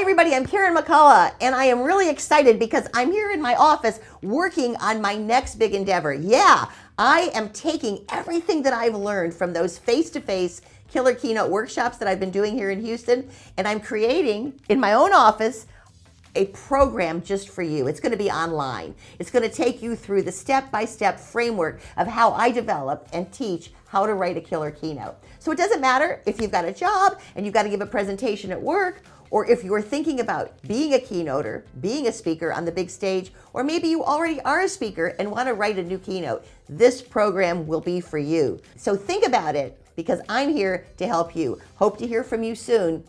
Everybody, I'm Karen McCullough and I am really excited because I'm here in my office working on my next big endeavor. Yeah, I am taking everything that I've learned from those face-to-face -face killer keynote workshops that I've been doing here in Houston and I'm creating in my own office a program just for you. It's going to be online. It's going to take you through the step-by-step -step framework of how I develop and teach how to write a killer keynote. So it doesn't matter if you've got a job and you've got to give a presentation at work or if you're thinking about being a keynoter, being a speaker on the big stage, or maybe you already are a speaker and want to write a new keynote, this program will be for you. So think about it because I'm here to help you. Hope to hear from you soon.